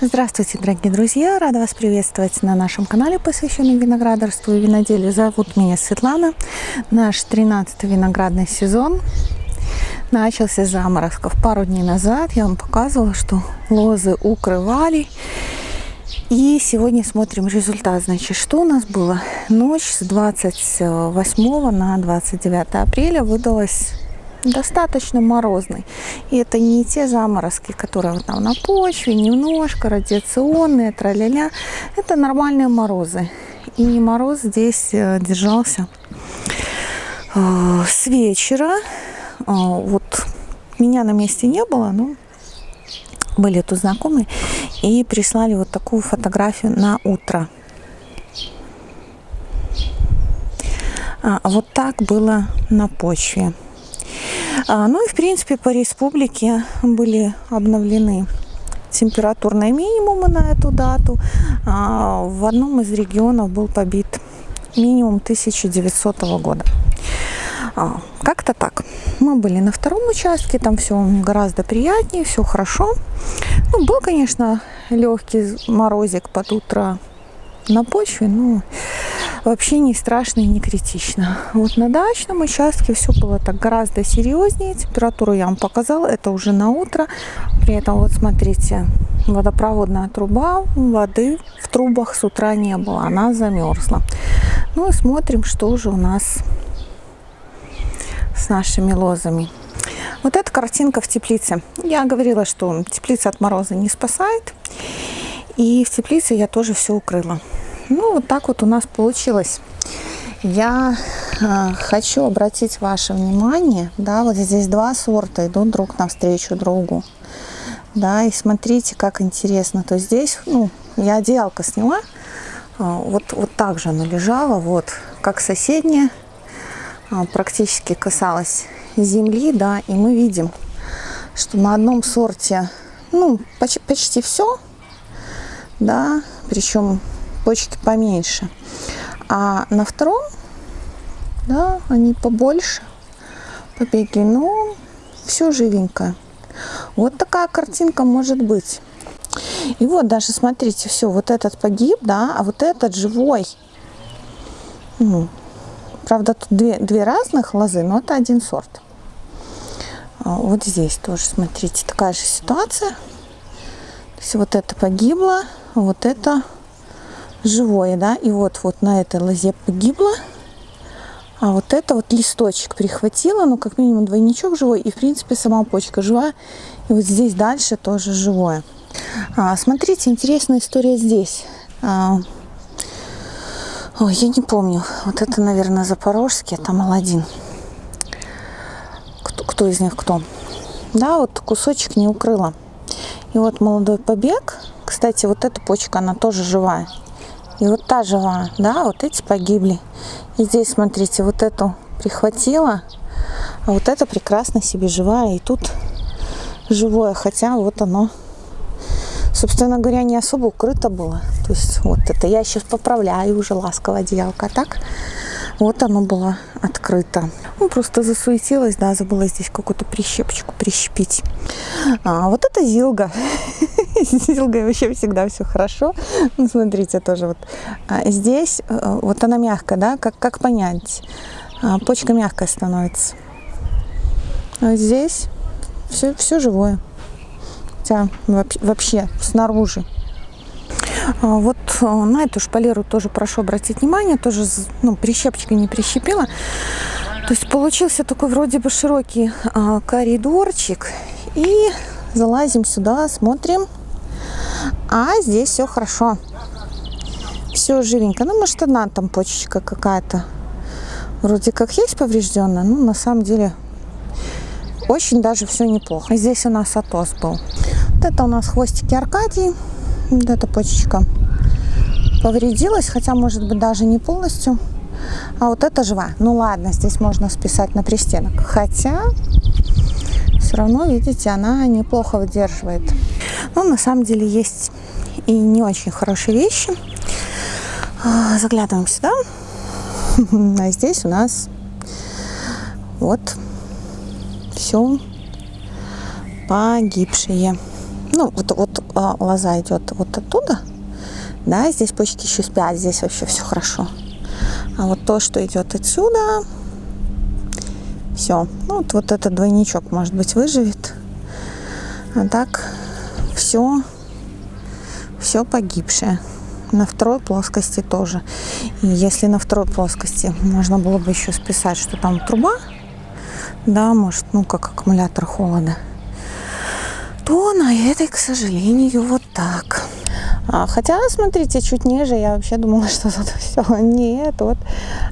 Здравствуйте, дорогие друзья! Рада вас приветствовать на нашем канале, посвященном виноградарству и виноделию. Зовут меня Светлана. Наш 13-й виноградный сезон начался с заморозков. Пару дней назад я вам показывала, что лозы укрывали. И сегодня смотрим результат. Значит, что у нас было? Ночь с 28 на 29 апреля выдалась достаточно морозный. И это не те заморозки, которые там на почве, немножко радиационные, траля-ля. Это нормальные морозы. И мороз здесь э, держался э, с вечера. Э, вот меня на месте не было, но были тут знакомые и прислали вот такую фотографию на утро. А, вот так было на почве. А, ну и в принципе по республике были обновлены температурные минимумы на эту дату. А, в одном из регионов был побит минимум 1900 года. А, как-то так. Мы были на втором участке, там все гораздо приятнее, все хорошо. Ну, был, конечно, легкий морозик под утро на почве, но вообще не страшно и не критично. Вот на дачном участке все было так гораздо серьезнее. Температуру я вам показала, это уже на утро. При этом вот смотрите, водопроводная труба, воды в трубах с утра не было, она замерзла. Ну и смотрим, что же у нас с нашими лозами. Вот эта картинка в теплице. Я говорила, что теплица от мороза не спасает. И в теплице я тоже все укрыла. Ну, вот так вот у нас получилось. Я э, хочу обратить ваше внимание, да, вот здесь два сорта идут друг навстречу другу. Да, и смотрите, как интересно. То здесь, ну, я одеялко сняла, э, вот, вот так же она лежала, вот, как соседняя, э, практически касалась земли, да, и мы видим, что на одном сорте, ну, почти, почти все, да, причем почки поменьше. А на втором, да, они побольше, побеги, но все живенькое. Вот такая картинка может быть. И вот даже смотрите, все, вот этот погиб, да, а вот этот живой. Ну, правда, тут две, две разных лозы, но это один сорт. А вот здесь тоже, смотрите, такая же ситуация. То есть вот это погибло, вот это живое, да, и вот, вот на этой лозе погибло, а вот это вот листочек прихватила, ну, как минимум двойничок живой, и, в принципе, сама почка живая, и вот здесь дальше тоже живое. А, смотрите, интересная история здесь. А, ой, я не помню, вот это, наверное, запорожский, это Аладдин. Кто, кто из них кто? Да, вот кусочек не укрыла. И вот молодой побег, кстати, вот эта почка, она тоже живая. И вот та жива, да, вот эти погибли. И здесь, смотрите, вот эту прихватила, а вот это прекрасно себе живая. И тут живое, хотя вот оно, собственно говоря, не особо укрыто было. То есть вот это я сейчас поправляю уже ласково одеялко. А так вот оно было открыто. Ну, просто засуетилась, да, забыла здесь какую-то прищепочку прищепить. А, вот это зилга. Зилгой вообще всегда все хорошо. Ну, смотрите, тоже вот а здесь, э, вот она мягкая, да, как, как понять? А, почка мягкая становится. А здесь все, все живое. Хотя вообще снаружи а, вот э, на эту шпалеру тоже прошу обратить внимание, тоже ну, прищепочкой не прищепила. То есть получился такой вроде бы широкий коридорчик. И залазим сюда, смотрим. А здесь все хорошо. Все живенько. Ну, может, одна там почечка какая-то. Вроде как есть поврежденная, но на самом деле очень даже все неплохо. Здесь у нас атос был. Вот это у нас хвостики Аркадии. Вот эта почечка повредилась, хотя, может быть, даже не полностью. А вот это жива. Ну ладно, здесь можно списать на пристенок. Хотя, все равно, видите, она неплохо выдерживает. Но на самом деле есть и не очень хорошие вещи. А, заглядываем сюда. А здесь у нас вот все погибшие. ну, вот, вот а, лоза идет вот оттуда, да, здесь почки еще спят, здесь вообще все хорошо. А вот то, что идет отсюда, все. Ну, вот, вот этот двойничок, может быть, выживет. А так все, все погибшее. На второй плоскости тоже. И если на второй плоскости можно было бы еще списать, что там труба, да, может, ну, как аккумулятор холода, то на этой, к сожалению, вот так. А, хотя, смотрите, чуть ниже я вообще думала, что тут все. Нет, вот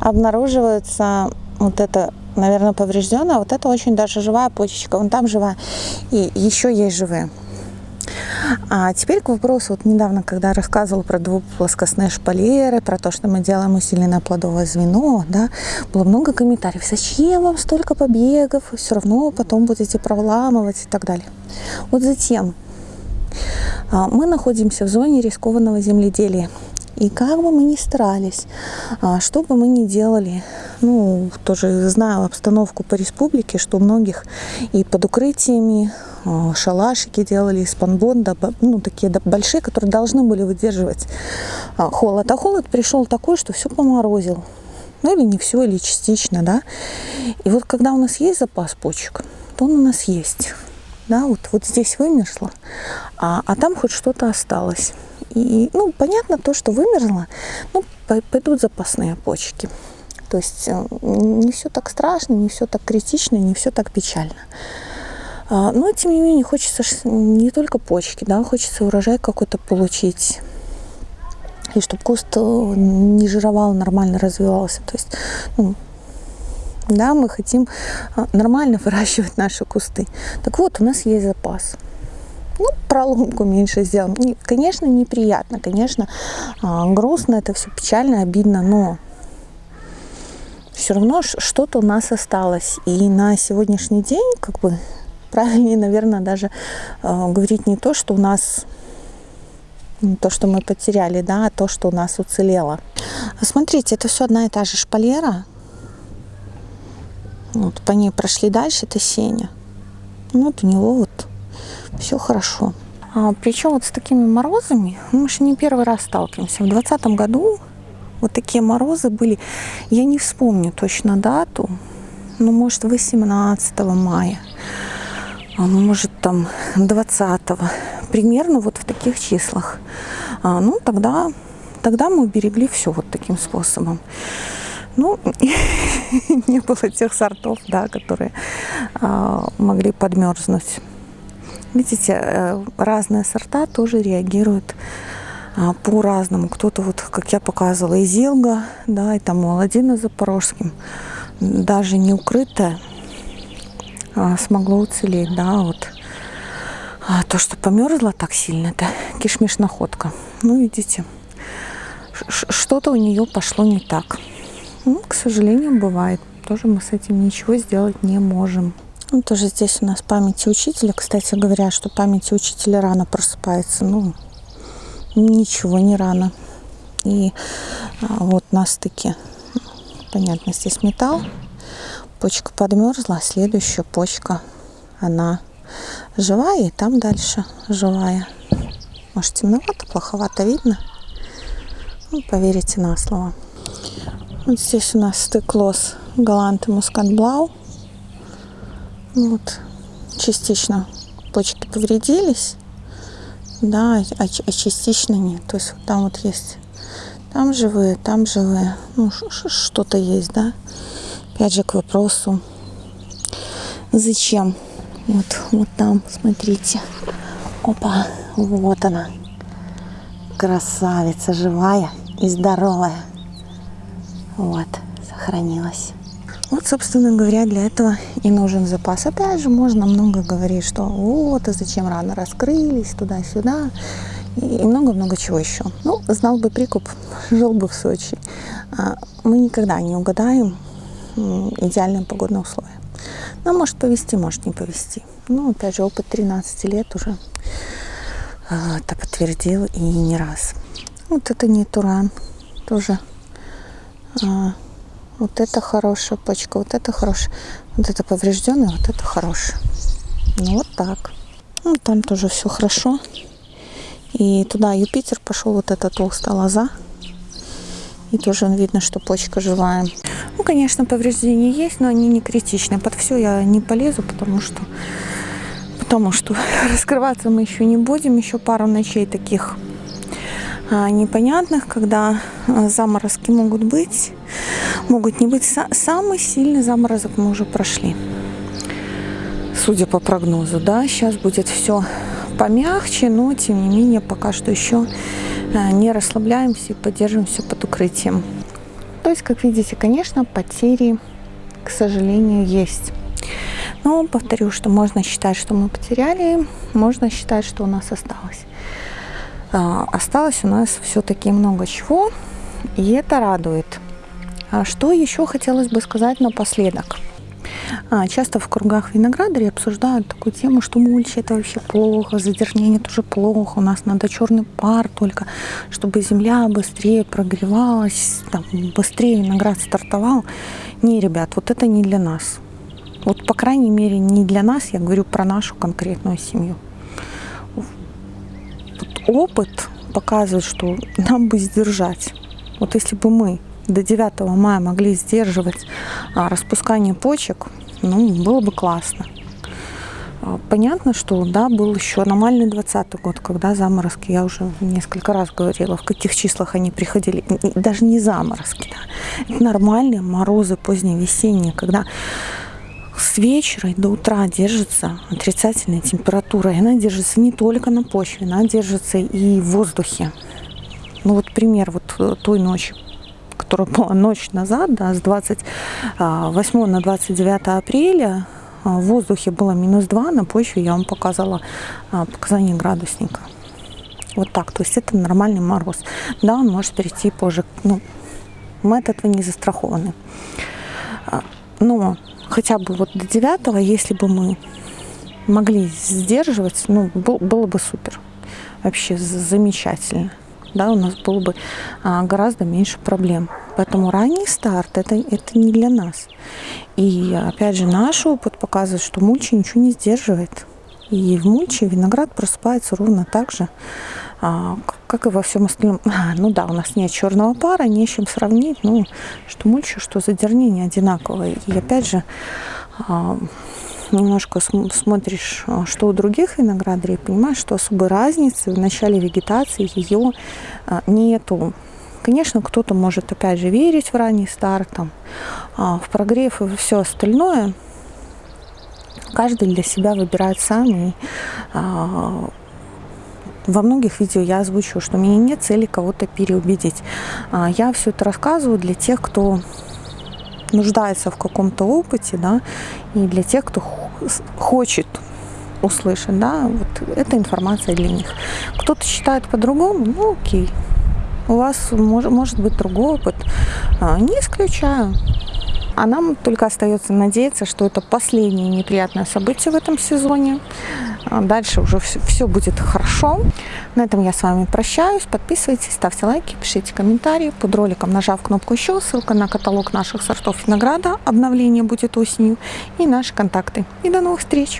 обнаруживается вот это, наверное, поврежденное. Вот это очень даже живая почечка. Вон там живая. И еще есть живые. А теперь к вопросу, вот недавно, когда рассказывала про двуплоскостные шпалеры, про то, что мы делаем усиленное плодовое звено, да, было много комментариев, зачем вам столько побегов, все равно потом будете проламывать и так далее. Вот затем а, мы находимся в зоне рискованного земледелия. И как бы мы ни старались, а, что бы мы ни делали, ну, тоже знаю обстановку по республике, что многих и под укрытиями а, шалашики делали из панбонда, ну, такие большие, которые должны были выдерживать холод. А холод пришел такой, что все поморозил. Ну, или не все, или частично, да. И вот когда у нас есть запас почек, то он у нас есть да, вот, вот здесь вымерзло, а, а там хоть что-то осталось. И, ну, понятно то, что вымерзло, ну, пойдут запасные почки. То есть э, не все так страшно, не все так критично, не все так печально. А, но, тем не менее, хочется не только почки, да, хочется урожай какой-то получить. И чтобы куст э, не жировал, нормально развивался. То есть, ну, да, мы хотим а, нормально выращивать наши кусты. Так вот, у нас есть запас. Ну, проломку меньше сделаем. Конечно, неприятно, конечно, а, грустно, это все печально, обидно, но все равно что-то у нас осталось. И на сегодняшний день, как бы, правильнее, наверное, даже э, говорить не то, что у нас не то, что мы потеряли, да, а то, что у нас уцелело. Смотрите, это все одна и та же шпалера, вот по ней прошли дальше, это Сеня. Вот у него вот все хорошо. А, причем вот с такими морозами мы же не первый раз сталкиваемся. В 2020 году вот такие морозы были, я не вспомню точно дату, ну, может, 18 мая, а, может, там 20 примерно вот в таких числах. А, ну, тогда, тогда мы уберегли все вот таким способом. Ну, не было тех сортов, да, которые а, могли подмерзнуть. Видите, э, разные сорта тоже реагируют по-разному. Кто-то, вот, как я показывала, из Илга, да, и там Молодина Запорожским, даже не укрытая, а, смогло уцелеть, да, вот. А то, что померзло так сильно, это кишмиш находка. Ну, видите, что-то у нее пошло не так. Ну, к сожалению, бывает. Тоже мы с этим ничего сделать не можем. Ну, тоже здесь у нас памяти учителя. Кстати говоря, что памяти учителя рано просыпается. Ну, ничего не рано. И а, вот на стыке, понятно, здесь металл. Почка подмерзла, следующая почка, она живая, и там дальше живая. Может, темновато, плоховато видно? Ну, поверите на слово. Вот здесь у нас стыклос Галант и Мускат Блау. Вот, частично почки повредились, да, а, а частично нет. То есть там вот есть, там живые, там живые, ну что-то есть, да. Опять же к вопросу, зачем? Вот, вот там, смотрите. Опа, вот она. Красавица живая и здоровая. Вот, сохранилась. Вот, собственно говоря, для этого и нужен запас. Опять же, можно много говорить, что вот, а зачем рано раскрылись, туда-сюда, и много-много чего еще. Ну, знал бы прикуп, жил бы в Сочи. А, мы никогда не угадаем идеальные погодные условия. Нам может повезти, может не повезти. Ну, опять же, опыт 13 лет уже а, это подтвердил и не раз. Вот это не Туран, тоже а, вот это хорошая почка, вот это хорошая. Вот это поврежденная, вот это хорошая. Ну вот так. Ну, там тоже все хорошо. И туда Юпитер пошел, вот эта толстая лоза. И тоже видно, что почка живая. Ну, конечно, повреждения есть, но они не критичны. Под все я не полезу, потому что потому что раскрываться мы еще не будем. Еще пару ночей таких а, непонятных, когда а, заморозки могут быть, могут не быть. Самый сильный заморозок мы уже прошли, судя по прогнозу. Да, сейчас будет все помягче, но тем не менее пока что еще а, не расслабляемся и поддерживаемся под укрытием. То есть, как видите, конечно, потери, к сожалению, есть. Но повторю, что можно считать, что мы потеряли, можно считать, что у нас осталось. А, осталось у нас все-таки много чего, и это радует. А что еще хотелось бы сказать напоследок? А, часто в кругах виноградарей обсуждают такую тему, что мульча это вообще плохо, задернение тоже плохо, у нас надо черный пар только, чтобы земля быстрее прогревалась, там, быстрее виноград стартовал. Не, ребят, вот это не для нас. Вот, по крайней мере, не для нас, я говорю про нашу конкретную семью. Вот опыт показывает, что нам бы сдержать. Вот если бы мы до 9 мая могли сдерживать а, распускание почек, ну, было бы классно. А, понятно, что да, был еще аномальный 20 год, когда заморозки, я уже несколько раз говорила, в каких числах они приходили, даже не заморозки, да. Нормальные морозы поздние весенние, когда с вечера и до утра держится отрицательная температура. И она держится не только на почве, она держится и в воздухе. Ну вот пример вот э, той ночи, которая была ночь назад, да, с 28 а, на 29 апреля, а, в воздухе было минус 2, на почве я вам показала а, показания градусника. Вот так, то есть это нормальный мороз. Да, он может перейти позже. Ну, мы от этого не застрахованы. Но хотя бы вот до 9, если бы мы могли сдерживать, ну, было бы супер. Вообще замечательно. Да, у нас было бы а, гораздо меньше проблем. Поэтому ранний старт это, это не для нас. И опять же, наш опыт показывает, что мульча ничего не сдерживает. И в мульче виноград просыпается ровно так же, а, как и во всем остальном. А, ну да, у нас нет черного пара, не с чем сравнить. Ну, что мульча, что задернение одинаковое. И опять же, а, немножко смотришь, а, что у других виноградарей, понимаешь, что особой разницы в начале вегетации ее а, нету. Конечно, кто-то может, опять же, верить в ранний старт, там, а, в прогрев и все остальное. Каждый для себя выбирает сам. И, во многих видео я озвучу, что у меня нет цели кого-то переубедить. Я все это рассказываю для тех, кто нуждается в каком-то опыте, да, и для тех, кто хочет услышать, да, вот эта информация для них. Кто-то считает по-другому, ну окей, у вас может, может быть другой опыт, а, не исключаю. А нам только остается надеяться, что это последнее неприятное событие в этом сезоне. А дальше уже все, все будет хорошо. На этом я с вами прощаюсь. Подписывайтесь, ставьте лайки, пишите комментарии. Под роликом нажав кнопку еще, ссылка на каталог наших сортов винограда. Обновление будет осенью. И наши контакты. И до новых встреч!